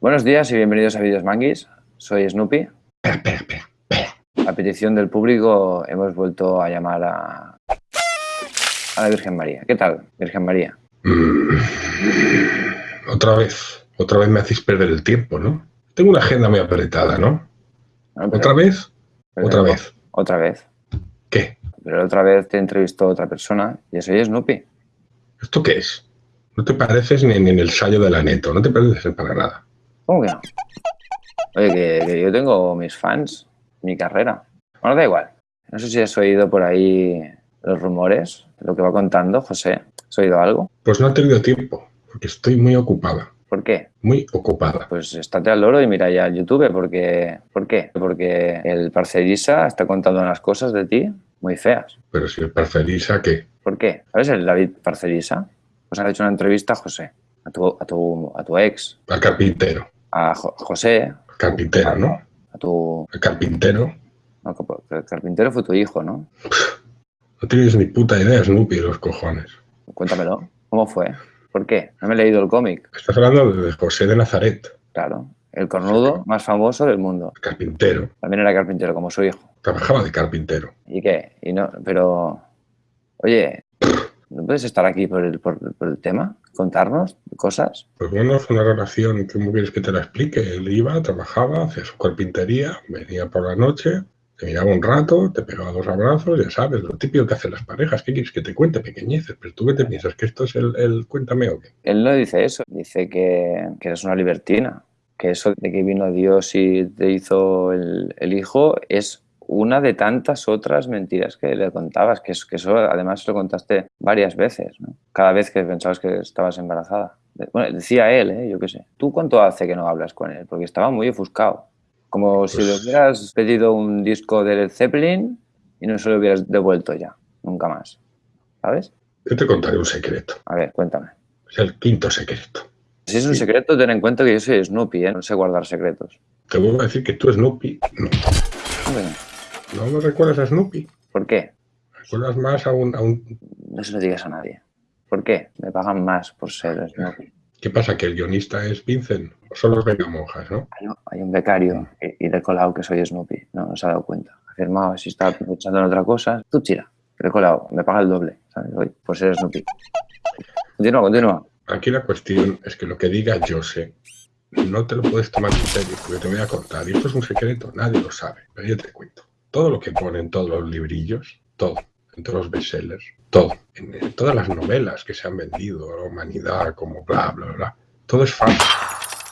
Buenos días y bienvenidos a Videos Manguis. Soy Snoopy. Espera, espera, espera, espera. A petición del público hemos vuelto a llamar a, a la Virgen María. ¿Qué tal, Virgen María? Mm, Otra vez, otra vez me hacéis perder el tiempo, ¿no? Tengo una agenda muy apretada, ¿no? No, pero- ¿Otra vez? Otra vez. Otra vez. ¿Qué? Pero otra vez te entrevistó otra persona y soy Snoopy. ¿Esto qué es? No te pareces ni, ni en el sallo de la neto, no te pareces para nada. ¿Cómo que no? Oye, que, que yo tengo mis fans, mi carrera. Bueno, da igual. No sé si has oído por ahí los rumores, lo que va contando José. ¿Has oído algo? Pues no he tenido tiempo, porque estoy muy ocupada, ¿Por qué? muy ocupada. Pues estate al loro y mira ya YouTube, porque... ¿Por qué? Porque el Parcerisa está contando unas cosas de ti muy feas. Pero si el parcerisa, ¿qué? ¿Por qué? ¿Sabes el David Parcerisa? Pues han hecho una entrevista a José, a tu, a tu, a tu ex, Al carpintero. A Jo- José, carpintero, ¿no? a tu... El carpintero. no, el carpintero fue tu hijo, ¿no? No tienes ni puta idea, Snoopy, los cojones. Cuéntamelo. ¿Cómo fue? ¿Por qué? No me he leído el cómic. Estás hablando de José de Nazaret, Claro. El cornudo más famoso del mundo. el carpintero. También era carpintero, como su hijo. Trabajaba de carpintero. ¿Y qué? Y no, pero... Oye, ¿no puedes estar aquí por el, por, por el tema? ¿Contarnos cosas? Pues bueno, fue una relación, ¿cómo quieres que te la explique? Él iba, trabajaba, hacía su carpintería, venía por la noche, te miraba un rato, te pegaba dos abrazos, ya sabes, lo típico que hacen las parejas. ¿Qué quieres que te cuente? Pequeñeces. Pero tú qué te piensas, que esto es el, el cuéntame o qué. Él no dice eso. Dice que, que eres una libertina. Que eso de que vino Dios y te hizo el, el hijo es una de tantas otras mentiras que le contabas. Que, es, que eso además lo contaste varias veces. ¿no? Cada vez que pensabas que estabas embarazada. Bueno, decía él, ¿eh? yo qué sé. ¿Tú cuánto hace que no hablas con él? Porque estaba muy ofuscado. Como si le Pues- hubieras pedido un disco de Led Zeppelin y no se lo hubieras devuelto ya. Nunca más. ¿Sabes? Yo te contaré un secreto. A ver, cuéntame. Es el quinto secreto. Si es un Sí. secreto, ten en cuenta que yo soy Snoopy, ¿eh? No sé guardar secretos. Te vuelvo a decir que tú, Snoopy, no. ¿No me recuerdas a Snoopy? ¿Por qué? ¿Recuerdas más a un, a un... No se lo digas a nadie. ¿Por qué? Me pagan más por ser Snoopy. ¿Qué pasa? ¿Que el guionista es Vincent? ¿O son los Monjas, no? Hay un, hay un becario y, y colado que soy Snoopy. No, no se ha dado cuenta. Ha firmado, si estaba pensando en otra cosa. Tú tira. Colado. Me paga el doble, ¿sabes? Hoy, por ser Snoopy. Continúa, continúa. Aquí la cuestión es que lo que diga Jose no te lo puedes tomar en serio porque te voy a contar. Y esto es un secreto, nadie lo sabe, pero yo te cuento. Todo lo que pone en todos los librillos, todo, en todos los bestsellers, todo, en, en todas las novelas que se han vendido, la humanidad, como bla, bla, bla, todo es falso.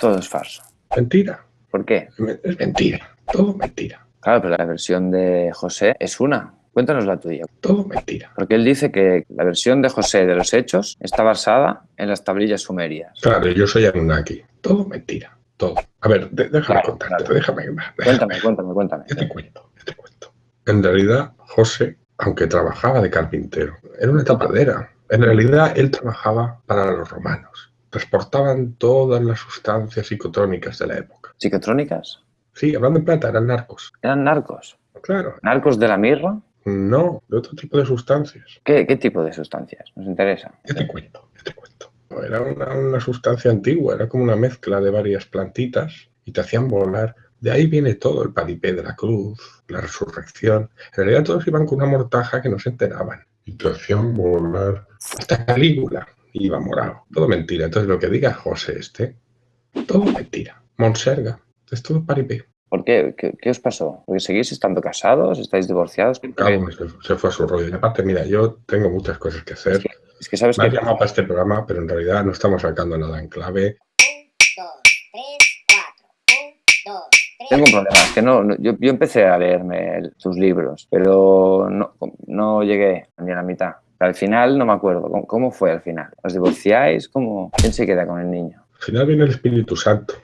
Todo es falso. Mentira, ¿Por qué? es mentira, todo mentira, Claro, pero la versión de José es una. Cuéntanos la tuya. todo mentira. Porque él dice que la versión de José de los hechos está basada en las tablillas sumerias. Claro, yo soy Anunnaki, todo mentira, todo. A ver, déjame Claro, contarte, claro. déjame, Cuéntame, cuéntame, cuéntame. Cuento, yo te cuento. En realidad, José, aunque trabajaba de carpintero, era una tapadera. En realidad, él trabajaba para los romanos. Transportaban todas las sustancias psicotrónicas de la época. ¿Psicotrónicas? Sí, hablando en plata, eran narcos. ¿Eran narcos? Claro, ¿Narcos de la mirra? no, de otro tipo de sustancias. ¿Qué, qué tipo de sustancias? Nos interesa. Yo te cuento, yo te cuento. Era una, una sustancia antigua, era como una mezcla de varias plantitas y te hacían volar. De ahí viene todo, el paripé de la cruz, la resurrección. En realidad todos iban con una mortaja que no se enteraban. Hacían volar. Hasta Calígula iba morado. Todo mentira. Entonces lo que diga José este, todo mentira. Monserga, es todo paripé. ¿Por qué? ¿Qué, qué os pasó? ¿Porque seguís estando casados? ¿Estáis divorciados? Cabo, se, se fue a su rollo. Y aparte, mira, yo tengo muchas cosas que hacer. Es que sabes Me que llamado para este programa, pero en realidad no estamos sacando nada en clave. Tengo un problema. Es que no, no- yo, yo empecé a leerme el- tus libros, pero no, no llegué ni a la mitad. Al final no me acuerdo. ¿Cómo, fue al final? ¿Os divorciáis? ¿Cómo? ¿Quién se queda con el niño? Al final viene el Espíritu Santo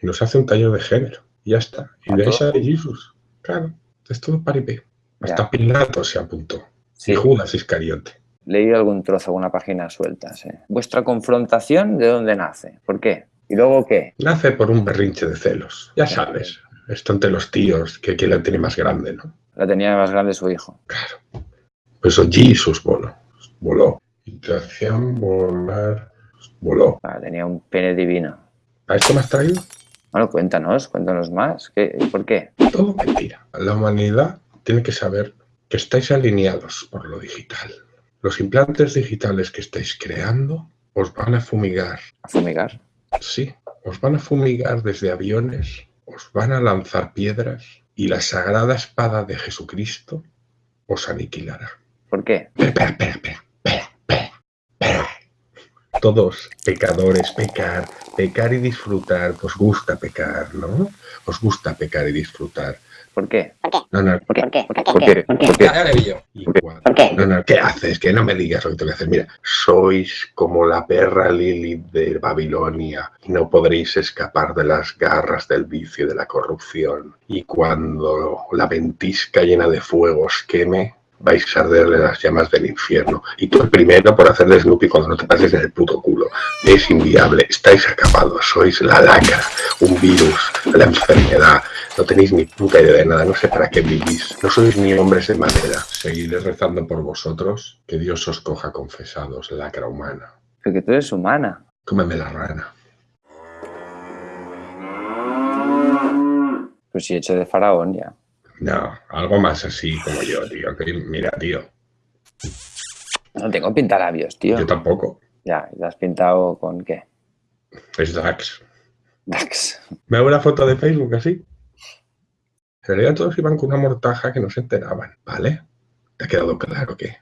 y nos hace un taller de género. Y ya está. Y de ahí sale Jesús. Claro, es todo paripé. Hasta Ya. Pilato se apuntó. Sí, Y Judas Iscariote. leí algún trozo, alguna página suelta. ¿Vuestra confrontación de dónde nace? ¿Por qué? ¿Y luego qué? Nace por un berrinche de celos. Ya sabes, esto entre los tíos, que quién la tiene más grande, ¿no? La tenía más grande su hijo. Claro. Por eso Jesus voló. Voló. Y te hacían volar. Voló. Ah, tenía un pene divino. ¿A esto me has traído? Bueno, cuéntanos, cuéntanos más. ¿Qué, ¿Por qué? Todo mentira. La humanidad tiene que saber que estáis alineados por lo digital. Los implantes digitales que estáis creando os van a fumigar. ¿A fumigar? Sí, os van a fumigar desde aviones, os van a lanzar piedras y la sagrada espada de Jesucristo os aniquilará. ¿Por qué? Espera, espera, espera, espera, espera. Todos pecadores, pecar, pecar y disfrutar. Os gusta pecar, ¿no? Os gusta pecar y disfrutar. ¿Por qué? No, no, ¿Por qué? ¿Por qué? ¿Por qué? ¿Por qué? ¿Por qué? ¿Por qué? No, no, ¿qué haces? Que no me digas lo que tengo que hacer. Mira, sois como la perra Lilith de Babilonia y no podréis escapar de las garras del vicio y de la corrupción. Y cuando la ventisca llena de fuego os queme, vais a arderle las llamas del infierno. Y tú el primero por hacer de Snoopy cuando no te pases en el puto culo. Es inviable, estáis acabados, sois la lacra, un virus, la enfermedad. No tenéis ni puta idea de nada, no sé para qué vivís. No sois ni hombres de madera. Seguiré rezando por vosotros, que Dios os coja confesados, lacra humana. Porque tú eres humana. Cómeme la rana. Pues sí, hecho de faraón ya. No, algo más así como yo, tío. que mira, tío, No tengo pintalabios, tío. yo tampoco. Ya, ¿y ¿te has pintado con qué? Es Dax. Me hago una foto de Facebook así. En realidad todos iban con una mortaja que no se enteraban, ¿vale? ¿Te ha quedado claro que?